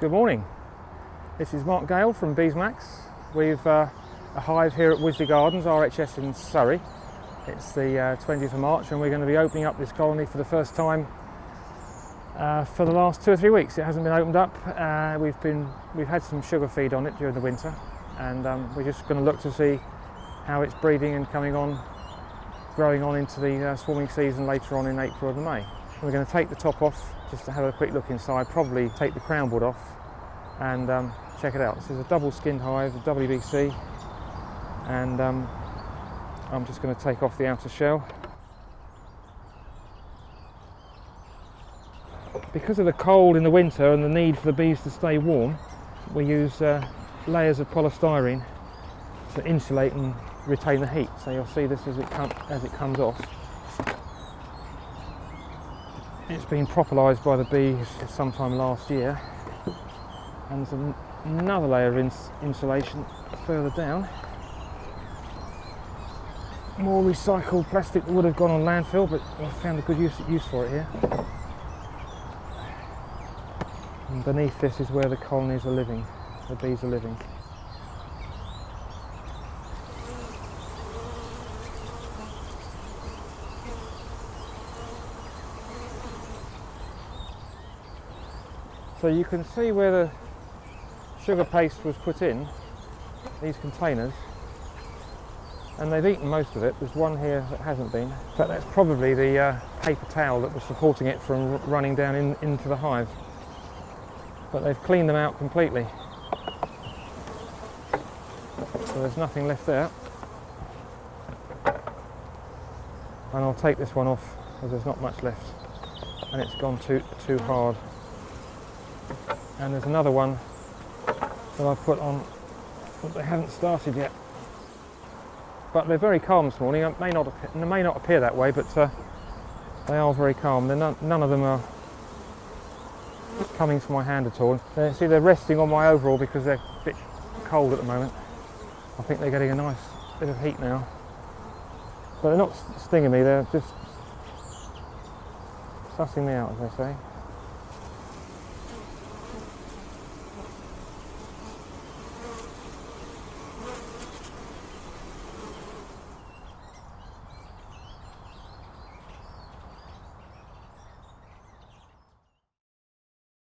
Good morning. This is Mark Gale from Beesmax. We've uh, a hive here at Wisley Gardens, RHS in Surrey. It's the uh, 20th of March and we're going to be opening up this colony for the first time uh, for the last two or three weeks. It hasn't been opened up. Uh, we've been we've had some sugar feed on it during the winter and um, we're just going to look to see how it's breeding and coming on, growing on into the uh, swarming season later on in April and May. We're going to take the top off just to have a quick look inside, probably take the crown board off and um, check it out. This is a double skinned hive, a WBC, and um, I'm just going to take off the outer shell. Because of the cold in the winter and the need for the bees to stay warm, we use uh, layers of polystyrene to insulate and retain the heat. So you'll see this as it, as it comes off. It's been propolised by the bees sometime last year and there's an another layer of ins insulation further down. More recycled plastic that would have gone on landfill but I've found a good use, use for it here. And beneath this is where the colonies are living, the bees are living. So you can see where the sugar paste was put in these containers and they've eaten most of it. There's one here that hasn't been, but that's probably the uh, paper towel that was supporting it from running down in, into the hive. But they've cleaned them out completely. So there's nothing left there. And I'll take this one off because there's not much left and it's gone too, too hard and there's another one that I've put on but they haven't started yet. But they're very calm this morning. It may not may not appear that way but uh, they are very calm. They're none, none of them are coming to my hand at all. They, see they're resting on my overall because they're a bit cold at the moment. I think they're getting a nice bit of heat now. But they're not stinging me. They're just sussing me out as they say